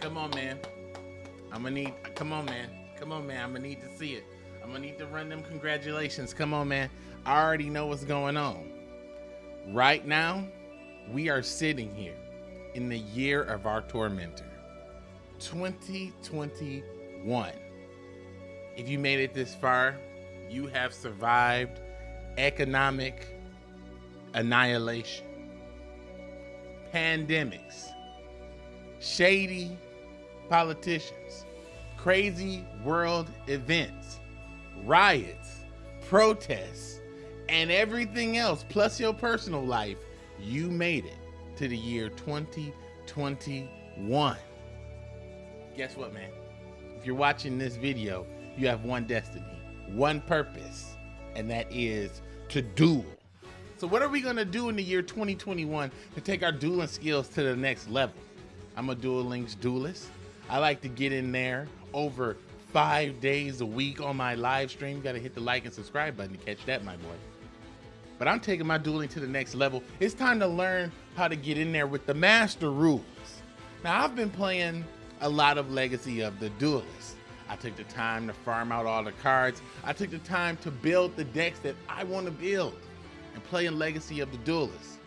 Come on, man. I'm gonna need. Come on, man. Come on, man. I'm gonna need to see it. I'm gonna need to run them congratulations. Come on, man. I already know what's going on. Right now, we are sitting here in the year of our tormentor, 2021. If you made it this far, you have survived economic annihilation, pandemics, shady politicians, crazy world events, riots, protests, and everything else, plus your personal life, you made it to the year 2021. Guess what, man? If you're watching this video, you have one destiny, one purpose, and that is to duel. So what are we gonna do in the year 2021 to take our dueling skills to the next level? I'm a Duel Links duelist. I like to get in there over five days a week on my live stream. You gotta hit the like and subscribe button to catch that, my boy. But I'm taking my dueling to the next level. It's time to learn how to get in there with the master rules. Now, I've been playing a lot of Legacy of the Duelist. I took the time to farm out all the cards. I took the time to build the decks that I want to build and play in Legacy of the Duelist.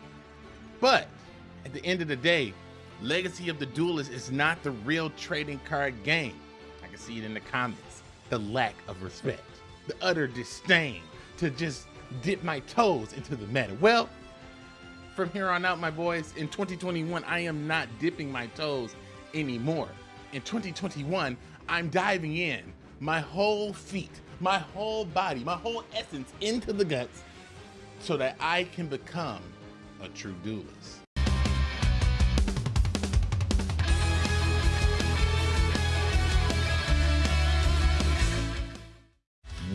But at the end of the day, Legacy of the Duelist is not the real trading card game. I can see it in the comments. The lack of respect, the utter disdain to just dip my toes into the meta. Well, from here on out, my boys, in 2021, I am not dipping my toes anymore. In 2021, I'm diving in my whole feet, my whole body, my whole essence into the guts so that I can become a true duelist.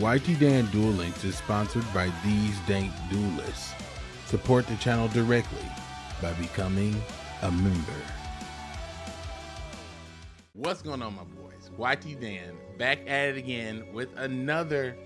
YT Dan Duel Links is sponsored by These Dank Duelists. Support the channel directly by becoming a member. What's going on, my boys? YT Dan back at it again with another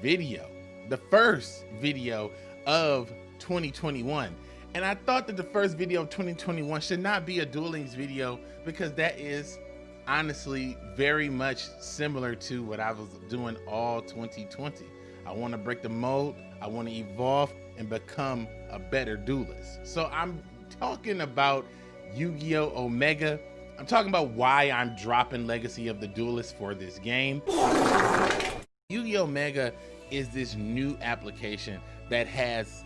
video, the first video of 2021. And I thought that the first video of 2021 should not be a Duel Links video because that is honestly very much similar to what I was doing all 2020. I want to break the mold, I want to evolve and become a better duelist. So I'm talking about Yu-Gi-Oh! Omega. I'm talking about why I'm dropping Legacy of the Duelist for this game. Yu-Gi-Oh! Omega is this new application that has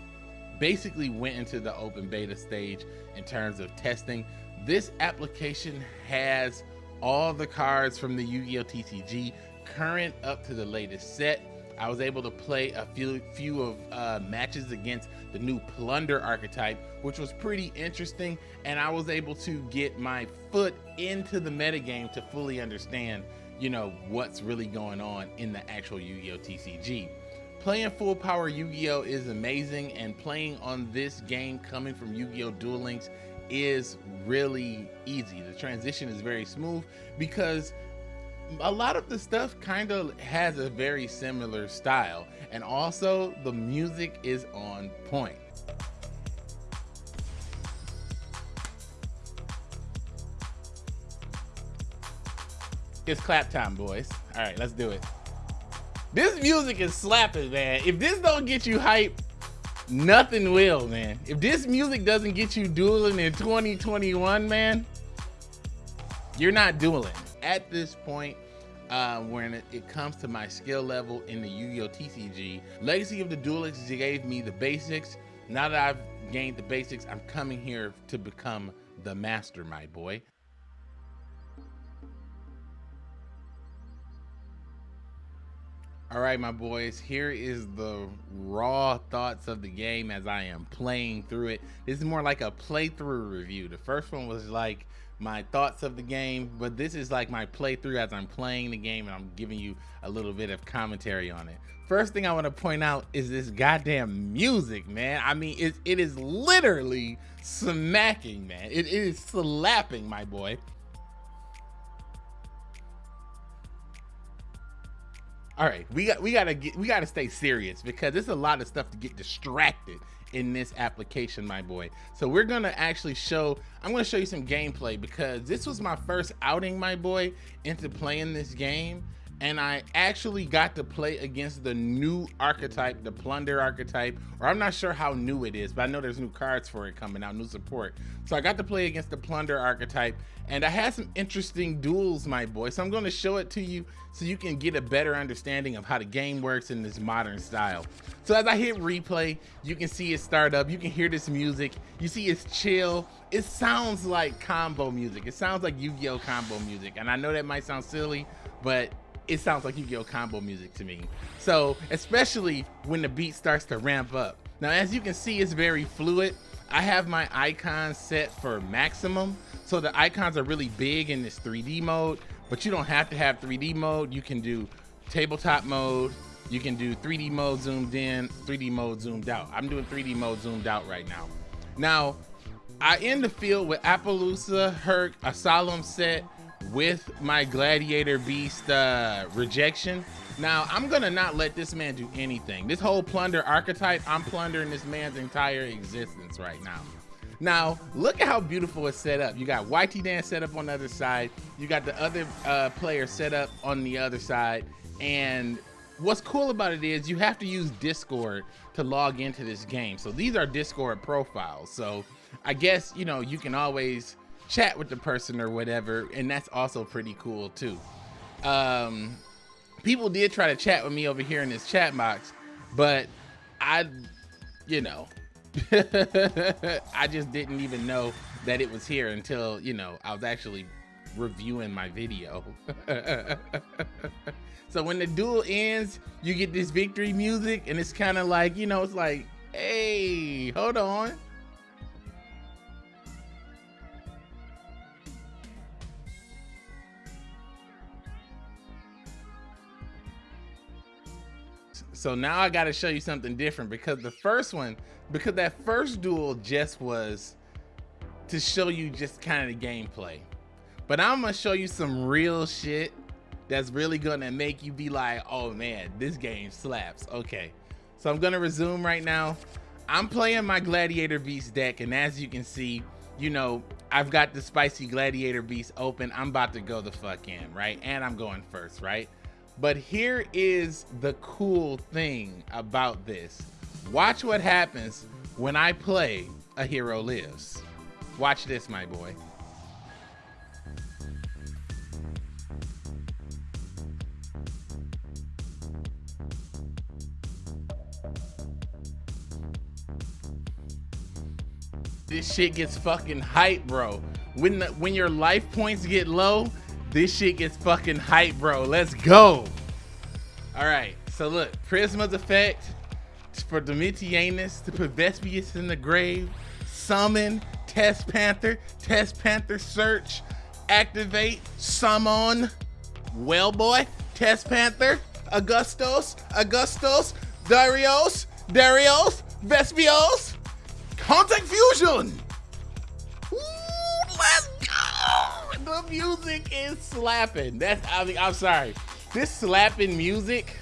basically went into the open beta stage in terms of testing. This application has all the cards from the Yu-Gi-Oh! TCG current up to the latest set. I was able to play a few, few of uh, matches against the new Plunder archetype, which was pretty interesting. And I was able to get my foot into the metagame to fully understand, you know, what's really going on in the actual Yu-Gi-Oh! TCG. Playing full power Yu-Gi-Oh! is amazing and playing on this game coming from Yu-Gi-Oh! Duel Links is really easy. The transition is very smooth because a lot of the stuff kind of has a very similar style and also the music is on point. It's clap time, boys. All right, let's do it. This music is slapping, man. If this don't get you hype, nothing will, man. If this music doesn't get you dueling in 2021, man, you're not dueling. At this point, uh, when it, comes to my skill level in the Yu-Gi-Oh! TCG, Legacy of the Duelists gave me the basics. Now that I've gained the basics, I'm coming here to become the master, my boy. All right, my boys, here is the raw thoughts of the game as I am playing through it. This is more like a playthrough review. The first one was like my thoughts of the game, but this is like my playthrough as I'm playing the game and I'm giving you a little bit of commentary on it. First thing I want to point out is this goddamn music, man. I mean, it, it is literally smacking, man. It, it is slapping, my boy. All right, we got we gotta get we gotta stay serious because there's a lot of stuff to get distracted in this application, my boy. So we're gonna actually show, I'm gonna show you some gameplay because this was my first outing, my boy, into playing this game and I actually got to play against the new archetype, the plunder archetype, or I'm not sure how new it is, but I know there's new cards for it coming out, new support. So I got to play against the plunder archetype, and I had some interesting duels, my boy. So I'm going to show it to you so you can get a better understanding of how the game works in this modern style. So as I hit replay, you can see it start up, you can hear this music, you see it's chill. It sounds like combo music. It sounds like Yu-Gi-Oh combo music. And I know that might sound silly, but it sounds like Yu-Gi-Oh combo music to me. So especially when the beat starts to ramp up. Now, as you can see, it's very fluid. I have my icons set for maximum. So the icons are really big in this 3D mode, but you don't have to have 3D mode. You can do tabletop mode. You can do 3D mode zoomed in, 3D mode zoomed out. I'm doing 3D mode zoomed out right now. Now, I end the field with Appaloosa, Herc, a solemn set, with my gladiator beast uh, rejection. Now, I'm gonna not let this man do anything. This whole plunder archetype, I'm plundering this man's entire existence right now. Now, look at how beautiful it's set up. You got YT Dan set up on the other side. You got the other uh, player set up on the other side. And what's cool about it is you have to use Discord to log into this game. So these are Discord profiles. So I guess, you know, you can always chat with the person or whatever, and that's also pretty cool too. Um, people did try to chat with me over here in this chat box, but I, you know, I just didn't even know that it was here until, you know, I was actually reviewing my video. so when the duel ends, you get this victory music and it's kind of like, you know, it's like, hey, hold on. So now I got to show you something different because the first one, because that first duel just was to show you just kind of the gameplay. But I'm to show you some real shit that's really to make you be like, oh man, this game slaps. Okay. So I'm to resume right now. I'm playing my Gladiator Beast deck. And as you can see, you know, I've got the spicy Gladiator Beast open. I'm about to go the fuck in, right? And I'm going first, right? But here is the cool thing about this. Watch what happens when I play A Hero Lives. Watch this, my boy. This shit gets fucking hype, bro. When the when your life points get low, this shit gets fucking hype, bro. Let's go. All right. So look, Prisma's effect for Domitianus to put Vespasius in the grave. Summon Test Panther. Test Panther search. Activate. Summon. Well, boy. Test Panther. Augustus. Augustus. Darius. Darius. Vespasius. Contact Fusion. The music is slapping. That's I mean, I'm sorry. This slapping music.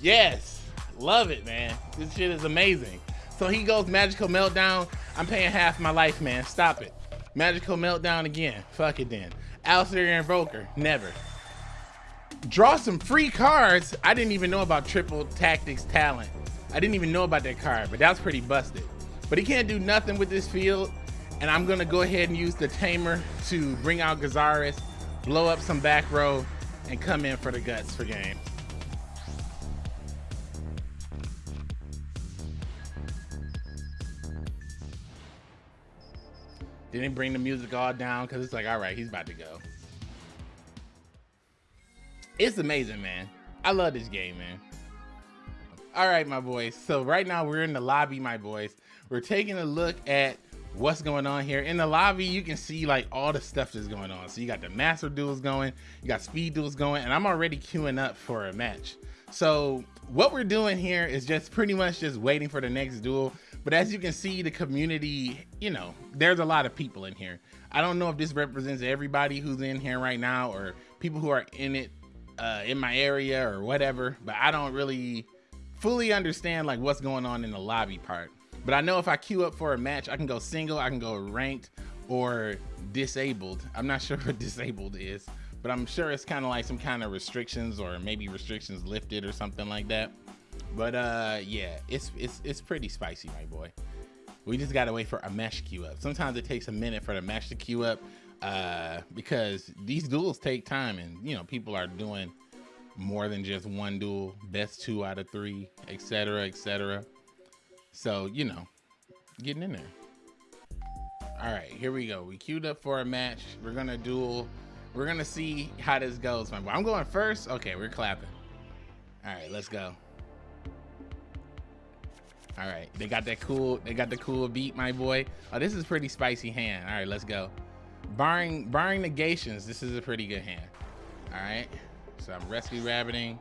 Yes, love it, man. This shit is amazing. So he goes magical meltdown. I'm paying half my life, man. Stop it. Magical meltdown again. Fuck it then. Aleister Invoker. Never. Draw some free cards. I didn't even know about triple tactics talent. I didn't even know about that card, but that was pretty busted. But he can't do nothing with this field, and I'm gonna go ahead and use the Tamer to bring out Gyzarus, blow up some back row, and come in for the guts for game. Didn't bring the music all down because it's like, all right, he's about to go. It's amazing, man. I love this game, man. All right, my boys. So right now we're in the lobby, my boys. We're taking a look at what's going on here. In the lobby, you can see like all the stuff that's going on. So you got the master duels going, you got speed duels going, and I'm already queuing up for a match. So what we're doing here is just pretty much just waiting for the next duel. But as you can see, the community, you know, there's a lot of people in here. I don't know if this represents everybody who's in here right now or people who are in it uh, in my area or whatever, but I don't really fully understand like what's going on in the lobby part. But I know if I queue up for a match, I can go single, I can go ranked or disabled. I'm not sure what disabled is, but I'm sure it's kind of like some kind of restrictions or maybe restrictions lifted or something like that. But uh, yeah, it's it's it's pretty spicy, my boy. We just gotta wait for a match queue up. Sometimes it takes a minute for the match to queue up uh, because these duels take time, and you know people are doing more than just one duel, best two out of three, etc., etc. So you know, getting in there. All right, here we go. We queued up for a match. We're gonna duel. We're gonna see how this goes, my boy. I'm going first. Okay, we're clapping. All right, let's go. All right, they got that cool, they got the cool beat, my boy. Oh, this is pretty spicy hand. All right, let's go. Barring barring negations, this is a pretty good hand. All right, so I'm rescue rabbiting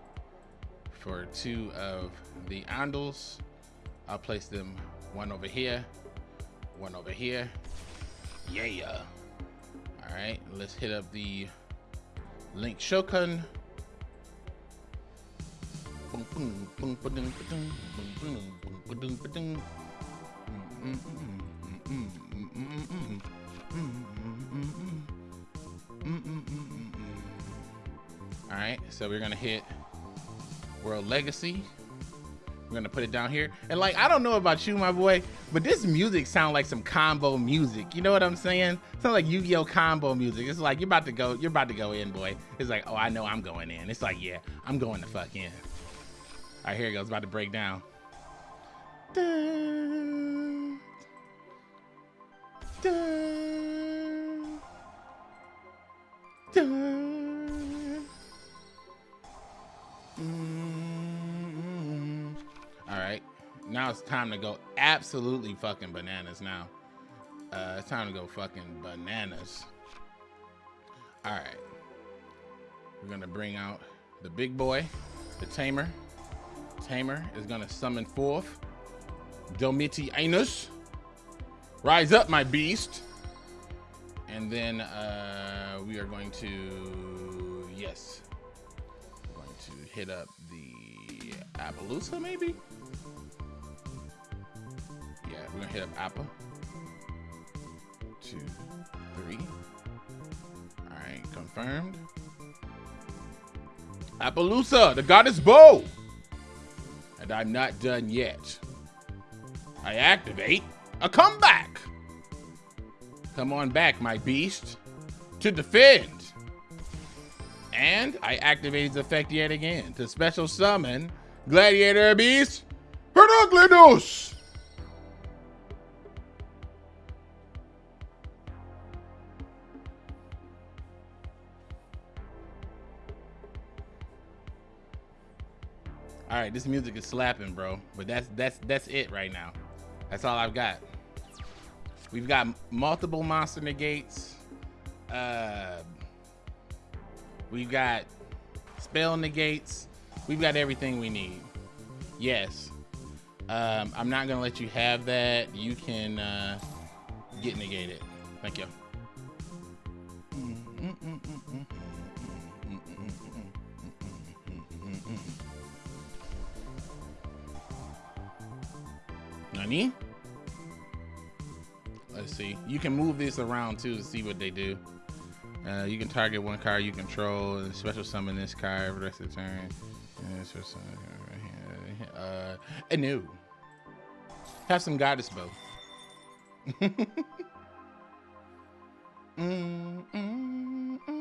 for two of the Andals. I'll place them one over here, one over here. Yeah. All right, let's hit up the Link Shokan. All right, so we're gonna hit World Legacy. We're gonna put it down here. And like, I don't know about you, my boy, but this music sounds like some combo music. You know what I'm saying? Sounds like Yu-Gi-Oh combo music. It's like you're about to go, you're about to go in, boy. It's like, oh, I know I'm going in. It's like, yeah, I'm going the fuck in. All right, here it goes. About to break down. Dun, dun, dun. All right, now it's time to go absolutely fucking bananas now. Uh, it's time to go fucking bananas. All right, we're gonna bring out the big boy, the tamer. Tamer is gonna summon forth Domitianus. Rise up, my beast. And then uh, we are going to, yes, we're going to hit up the Appaloosa, maybe? We're gonna hit up Appa. Two, three. All right, confirmed. Appaloosa, the goddess bow. And I'm not done yet. I activate a comeback. Come on back, my beast, to defend. And I activate his effect yet again to special summon Gladiator Beast Heraklinos. Right, this music is slapping, bro. But that's that's that's it right now. That's all I've got. We've got multiple monster negates. Uh, we've got spell negates. We've got everything we need. Yes. Um, I'm not gonna let you have that. You can uh, get negated. Thank you. Nani? Let's see. You can move this around too to see what they do. Uh, you can target one card you control and special summon this card for the rest of the turn. Uh, and new. Have some goddess bow. mm, mm, mm.